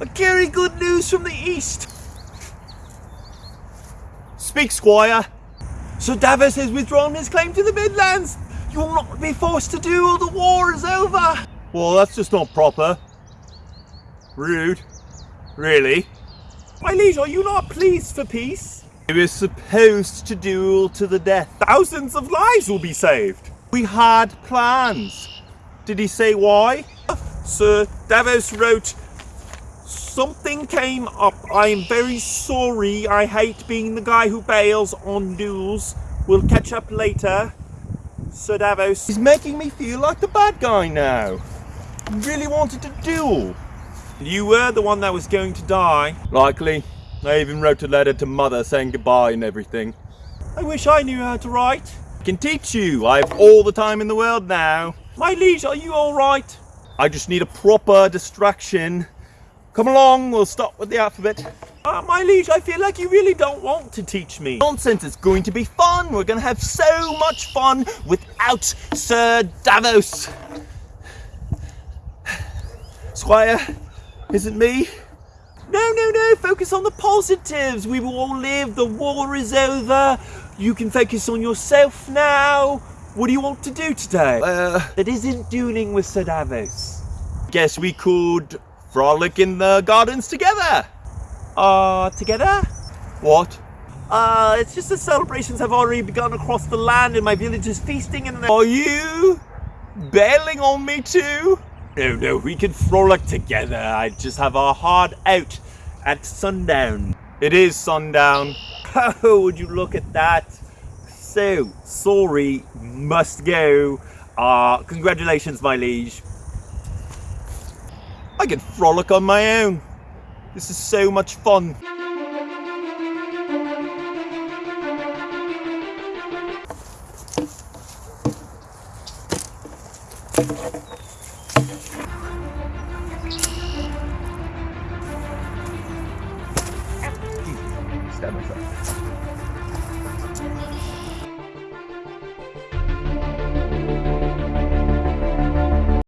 I carry good news from the east. Speak, Squire. Sir Davos has withdrawn his claim to the Midlands. You will not be forced to duel. The war is over. Well, that's just not proper. Rude. Really? My liege, are you not pleased for peace? We were supposed to duel to the death. Thousands of lives will be saved. We had plans. Did he say why? Sir Davos wrote, Something came up. I am very sorry. I hate being the guy who bails on duels. We'll catch up later. Sir Davos. He's making me feel like the bad guy now. Really wanted to duel. You were the one that was going to die. Likely. I even wrote a letter to mother saying goodbye and everything. I wish I knew how to write. I can teach you. I have all the time in the world now. My liege, are you alright? I just need a proper distraction. Come along, we'll start with the alphabet. Uh, my liege, I feel like you really don't want to teach me. Nonsense, it's going to be fun. We're going to have so much fun without Sir Davos. Squire, is it me? No, no, no, focus on the positives. We will all live. The war is over. You can focus on yourself now. What do you want to do today? Uh, that isn't dueling with Sir Davos. Guess we could frolic in the gardens together. Uh, together? What? Uh, it's just the celebrations have already begun across the land and my village is feasting and... Are you bailing on me too? No, no, we can frolic together. I just have our hard out at sundown. It is sundown. Oh, would you look at that? So, sorry, must go. Uh, congratulations, my liege. I can frolic on my own. This is so much fun.